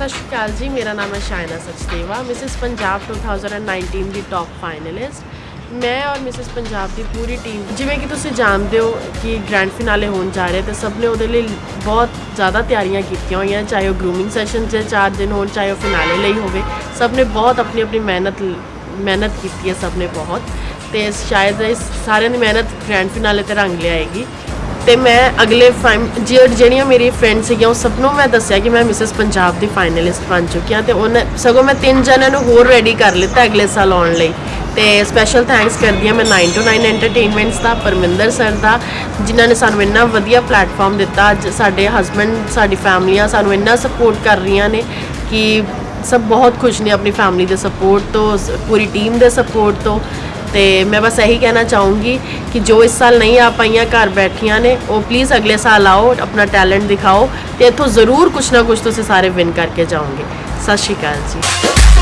ਸਤਿ ਸ਼੍ਰੀ ਅਕਾਲ ਜੀ, ਮੇਰਾ ਨਾਮ ਹੈ ਸ਼ਾਇਨਾ ਸਚਦੇਵਾ। ਮਿਸਿਸ ਪੰਜਾਬ 2019 ਦੀ ਟੌਪ ਫਾਈਨਲਿਸਟ ਮੈਂ ਔਰ ਮਿਸਿਸ ਪੰਜਾਬ ਦੀ ਪੂਰੀ ਟੀਮ ਜਿਵੇਂ ਕਿ ਤੁਸੀਂ ਜਾਣਦੇ ਹੋ ਕਿ ਗ੍ਰੈਂਡ ਫਿਨਾਲੇ ਹੋਣ ਜਾ ਰਿਹਾ ਤੇ ਸਭ ਨੇ ਉਹਦੇ ਲਈ ਬਹੁਤ ਜ਼ਿਆਦਾ ਤਿਆਰੀਆਂ ਕੀਤੀਆਂ ਹੋਈਆਂ, ਚਾਹੇ ਉਹ ਗਰੂਮਿੰਗ ਸੈਸ਼ਨ 'ਚ ਚਾਰ ਦਿਨ ਹੋਣ, ਚਾਹੇ ਉਹ ਫਿਨਾਲੇ ਲਈ ਹੋਵੇ। ਸਭ ਨੇ ਬਹੁਤ ਆਪਣੀ ਆਪਣੀ ਮਿਹਨਤ ਮਿਹਨਤ ਕੀਤੀ ਹੈ ਸਭ ਨੇ ਬਹੁਤ। ਤੇ ਸ਼ਾਇਦ ਇਸ ਸਾਰਿਆਂ ਦੀ ਮਿਹਨਤ ਗ੍ਰੈਂਡ ਫਿਨਾਲੇ ਤੇ ਰੰਗ ਲਿਆਏਗੀ। ਤੇ ਮੈਂ ਅਗਲੇ ਫਾਈਮ ਜਿਹੜੀ- ਜਿਹੜੀਆਂ ਮੇਰੀ ਫਰੈਂਡਸ ਸੀਗੀਆਂ, ਉਹ ਸਭ ਨੂੰ ਮੈਂ ਦੱਸਿਆ ਕਿ ਮੈਂ ਮਿਸਿਸ ਪੰਜਾਬ ਦੀ ਫਾਈਨਲਿਸਟ ਬਣ ਚੁੱਕੀ ਹਾਂ ਤੇ ਉਹਨੇ ਸਗੋਂ ਮੈਂ ਤਿੰਨ ਜਣਿਆਂ ਨੂੰ ਹੋਰ ਰੈਡੀ ਕਰ ਲਿੱਤਾ ਅਗਲੇ ਸਾਲ ਆਉਣ ਲਈ। ਤੇ ਸਪੈਸ਼ਲ ਥੈਂਕਸ ਕਰਦੀ ਹਾਂ ਮੈਂ 9 to 9 ਐਂਟਰਟੇਨਮੈਂਟਸ ਦਾ, ਪਰਮਿੰਦਰ ਸਰ ਦਾ, ਜਿਨ੍ਹਾਂ ਨੇ ਸਾਨੂੰ ਇੰਨਾ ਵਧੀਆ ਪਲੇਟਫਾਰਮ ਦਿੱਤਾ। ਅੱਜ ਸਾਡੇ ਹਸਬੰਡ ਸਾਡੀ ਫੈਮਲੀਆਂ ਸਾਨੂੰ ਇੰਨਾ ਸਪੋਰਟ ਕਰ ਰਹੀਆਂ ਨੇ ਕਿ ਸਭ ਬਹੁਤ ਖੁਸ਼ ਨੇ ਆਪਣੀ ਫੈਮਿਲੀ ਦੇ ਸਪੋਰਟ ਤੋਂ, ਸ- ਪੂਰੀ ਟੀਮ ਦੇ ਸਪੋਰਟ ਤੋਂ। ਤੇ ਮੈਂ ਬਸ ਇਹੀ ਕਹਿਣਾ ਚਾਹੂੰਗੀ ਕਿ ਜੋ ਇਸ ਸਾਲ ਨਹੀਂ ਆ ਪਾਈਆਂ ਘਰ ਬੈਠੀਆਂ ਨੇ, ਉਹ ਪਲੀਜ਼ ਅਗਲੇ ਸਾਲ ਆਓ, ਆਪਣਾ ਟੈਲੈਂਟ ਦਿਖਾਓ ਤੇ ਇੱਥੋਂ ਜ਼ਰੂਰ ਕੁਛ ਨਾ ਕੁਛ ਤੁਸੀਂ ਸਾਰੇ ਵਿਨ ਕਰਕੇ ਜਾਓਗੇ। ਸਤਿ ਸ਼੍ਰੀ ਅਕਾਲ ਜੀ।